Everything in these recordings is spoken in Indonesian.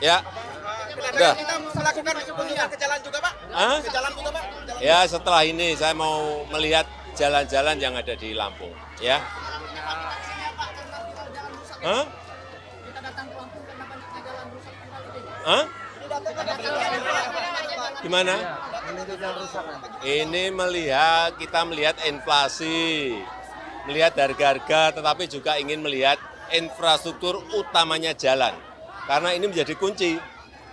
Ya. Udah. Kita melakukan kunjungan ke jalan juga, Pak? Hah? Ke jalan juga, Pak? Jalan. Ya setelah ini saya mau melihat jalan-jalan yang ada di Lampung. Ya. Hah? Hah? Gimana? Ini melihat kita melihat inflasi, melihat harga-harga, tetapi juga ingin melihat infrastruktur utamanya jalan. Karena ini menjadi kunci.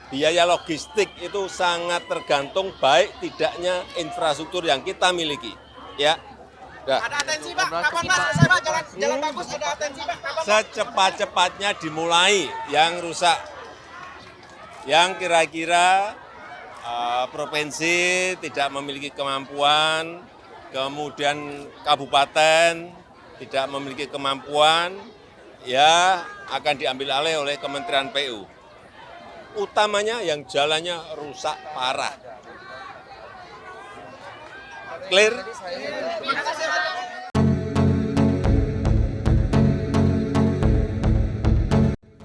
Biaya logistik itu sangat tergantung baik tidaknya infrastruktur yang kita miliki. Ya. Ada atensi, Pak? Kapan, Pak? Selesai, Pak? Jalan, jalan bagus, ada atensi, Pak? Kapan? Secepat-cepatnya dimulai yang rusak. Yang kira-kira eh, provinsi tidak memiliki kemampuan, kemudian kabupaten tidak memiliki kemampuan, ya akan diambil alih oleh Kementerian PU. Utamanya yang jalannya rusak parah. Clear?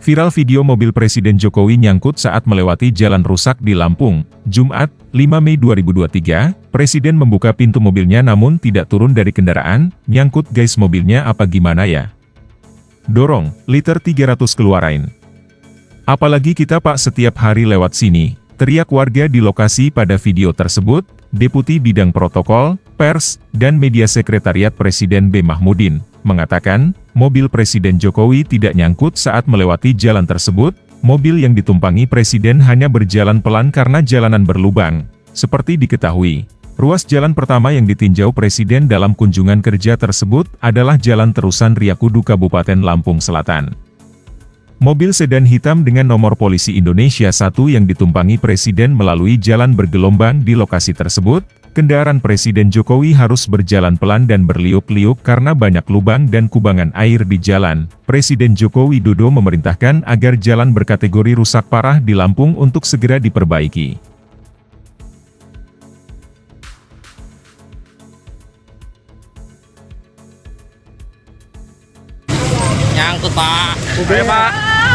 Viral video mobil Presiden Jokowi nyangkut saat melewati jalan rusak di Lampung, Jumat, 5 Mei 2023, Presiden membuka pintu mobilnya namun tidak turun dari kendaraan, nyangkut guys mobilnya apa gimana ya? Dorong, liter 300 keluarain. Apalagi kita pak setiap hari lewat sini, teriak warga di lokasi pada video tersebut, Deputi Bidang Protokol, Pers, dan Media Sekretariat Presiden B. Mahmudin, mengatakan, mobil Presiden Jokowi tidak nyangkut saat melewati jalan tersebut, mobil yang ditumpangi Presiden hanya berjalan pelan karena jalanan berlubang. Seperti diketahui, ruas jalan pertama yang ditinjau Presiden dalam kunjungan kerja tersebut adalah Jalan Terusan Riakudu Kabupaten Lampung Selatan. Mobil sedan hitam dengan nomor polisi Indonesia 1 yang ditumpangi Presiden melalui jalan bergelombang di lokasi tersebut, kendaraan Presiden Jokowi harus berjalan pelan dan berliuk-liuk karena banyak lubang dan kubangan air di jalan. Presiden Joko Widodo memerintahkan agar jalan berkategori rusak parah di Lampung untuk segera diperbaiki. Nyangkut pak. Ayo pak.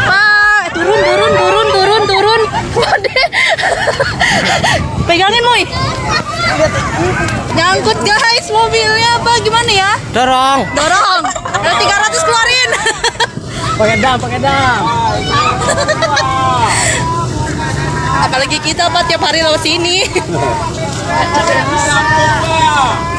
Pak, turun, turun, turun, turun, turun. Waduh. Pegangin, Moy. Nyangkut, guys, mobilnya apa? Gimana ya? Dorong. Dorong. Ada 300 keluarin. Pakai dam, pakai dam. Apalagi kita, Pak, tiap hari lewat sini.